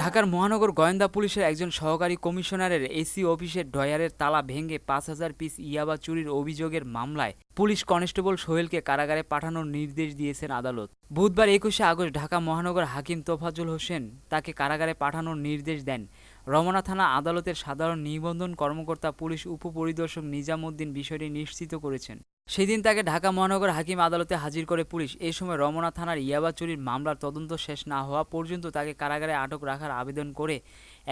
ঢাকার মহানগর গোয়েন্দা পুলিশের একজন সহকারী কমিশনারের এসি অফিসের ডয়ারের তালা ভেঙে পাঁচ হাজার পিস ইয়াবা চুরির অভিযোগের মামলায় পুলিশ কনস্টেবল সোহেলকে কারাগারে পাঠানোর নির্দেশ দিয়েছেন আদালত। বুধবার একুশে আগস্ট ঢাকা মহানগর হাকিম তোফাজুল হোসেন তাকে কারাগারে পাঠানোর নির্দেশ দেন। রমনা থানা আদালতের সাধারণ নিবন্ধন কর্মকর্তা পুলিশ উপপরিদর্শক নিজামুদ্দিন বিষয়টি নিশ্চিত করেছেন। সেদিন তাকে ঢাকা মহানগর হাকিম আদালতে হাজির করে পুলিশ। এই সময় রমনা থানার ইয়াবা চুরির মামলার তদন্ত শেষ না হওয়া পর্যন্ত তাকে কারাগারে আটক রাখার আবেদন করে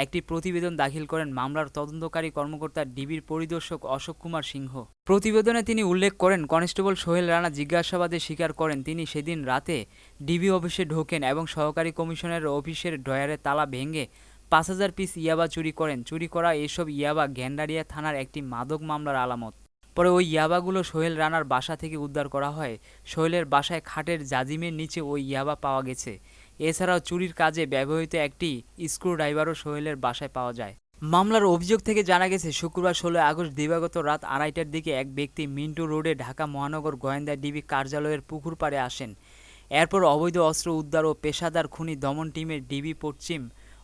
একটি প্রতিবেদন দাখিল করেন মামলার তদন্তকারী কর্মকর্তা ডিবির পরিদর্শক অশোক কুমার সিংহ। প্রতিবেদনে তিনি উল্লেখ করেন, কনস্টেবল সোহেল রানা জিজ্ঞাসাবাদে স্বীকার করেন, তিনি সেদিন রাতে ডিবি অফিসে ঢোকেন এবং সহকারী কমিশনের অফিসের ড্রয়ারে তালা ভেঙে পাঁচ হাজার পিস ইয়াবা চুরি করেন। চুরি করা এসব ইয়াবা গ্যান্ডারিয়া থানার একটি মাদক মামলার আলামত। পরে ওই ইয়াবাগুলো সোহেল রানার বাসা থেকে উদ্ধার করা হয়। সোহেলের বাসায় খাটের জাজিমের নিচে ওই ইয়াবা পাওয়া গেছে। এছাড়াও চুরির কাজে ব্যবহৃত একটি স্ক্রুড্রাইভারও সোহেলের বাসায় পাওয়া যায়। মামলার অভিযোগ থেকে জানা গেছে, শুক্রবার ষোলো আগস্ট দিবাগত রাত আড়াইটার দিকে এক ব্যক্তি মিন্টু রোডে ঢাকা মহানগর গোয়েন্দা ডিবি কার্যালয়ের পুকুর পাড়ে আসেন। এরপর অবৈধ অস্ত্র উদ্ধার ও পেশাদার খুনি দমন টিমের ডিবি পশ্চিম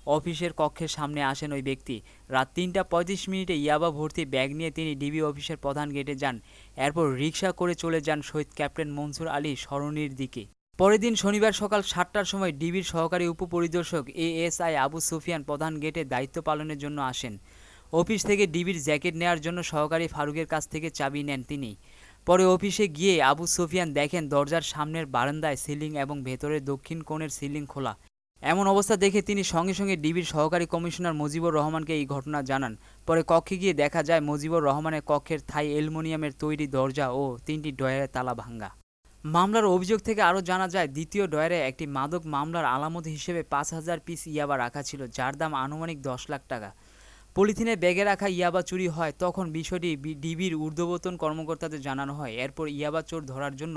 অফিসের কক্ষের সামনে আসেন ওই ব্যক্তি। রাত তিনটা পঁয়ত্রিশ মিনিটে ইয়াবা ভর্তি ব্যাগ নিয়ে তিনি ডিবি অফিসের প্রধান গেটে যান। এরপর রিক্সা করে চলে যান শহীদ ক্যাপ্টেন মনসুর আলী সরণির দিকে। পরের দিন শনিবার সকাল সাতটার সময় ডিবির সহকারী উপপরিদর্শক এএসআই আবু সুফিয়ান প্রধান গেটে দায়িত্ব পালনের জন্য আসেন। অফিস থেকে ডিবির জ্যাকেট নেওয়ার জন্য সহকারী ফারুকের কাছ থেকে চাবি নেন তিনি। পরে অফিসে গিয়ে আবু সুফিয়ান দেখেন দরজার সামনের বারান্দায় সিলিং এবং ভেতরের দক্ষিণ কোণের সিলিং খোলা। এমন অবস্থা দেখে তিনি সঙ্গে সঙ্গে ডিবির সহকারী কমিশনার মুজিবুর রহমানকে এই ঘটনা জানান। পরে কক্ষে গিয়ে দেখা যায় মুজিবুর রহমানের কক্ষের থাই অ্যালুমিনিয়ামের তৈরি দরজা ও তিনটি ডয়ারের তালা ভাঙ্গা। মামলার অভিযোগ থেকে আরও জানা যায়, দ্বিতীয় ডয়ারে একটি মাদক মামলার আলামত হিসেবে পাঁচ হাজার পিস ইয়াবা রাখা ছিল, যার দাম আনুমানিক দশ লাখ টাকা। পলিথিনে ব্যাগে রাখা ইয়াবা চুরি হয়, তখন বিষয়টি ডিবির ঊর্ধ্ববতন কর্মকর্তাদের জানানো হয়। এরপর ইয়াবা চোর ধরার জন্য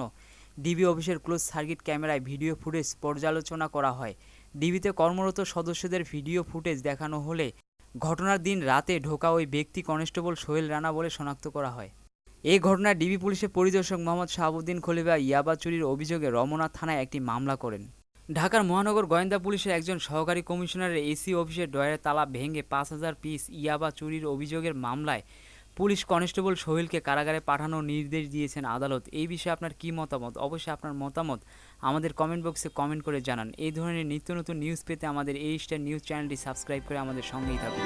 ডিবি অফিসের ক্লোজ সার্কিট ক্যামেরায় ভিডিও ফুটেজ পর্যালোচনা করা হয়। ডিবিতে কর্মরত সদস্যদের ভিডিও ফুটেজ দেখানো হলে ঘটনার দিন রাতে ঢোকা ওই ব্যক্তি কনস্টেবল সোহেল রানা বলে শনাক্ত করা হয়। এই ঘটনায় ডিবি পুলিশের পরিদর্শক মোহাম্মদ শাহাবুদ্দিন খলিফা ইয়াবা চুরির অভিযোগে রমনা থানায় একটি মামলা করেন। ঢাকার মহানগর গোয়েন্দা পুলিশের একজন সহকারী কমিশনারের এসি অফিসের ডয়ের তালা ভেঙে পাঁচ হাজার পিস ইয়াবা চুরির অভিযোগের মামলায় পুলিশ কনস্টেবল সোহেলকে কারাগারে পাঠানোর নির্দেশ দিয়েছেন আদালত। এই বিষয়ে আপনার কি মতামত? অবশ্যই আপনার মতামত আমাদের কমেন্ট বক্সে কমেন্ট করে জানান। এই ধরনের নিত্য নতুন নিউজ পেতে আমাদের এই স্টার নিউজ চ্যানেলটি সাবস্ক্রাইব করে আমাদের সঙ্গেই থাকুন।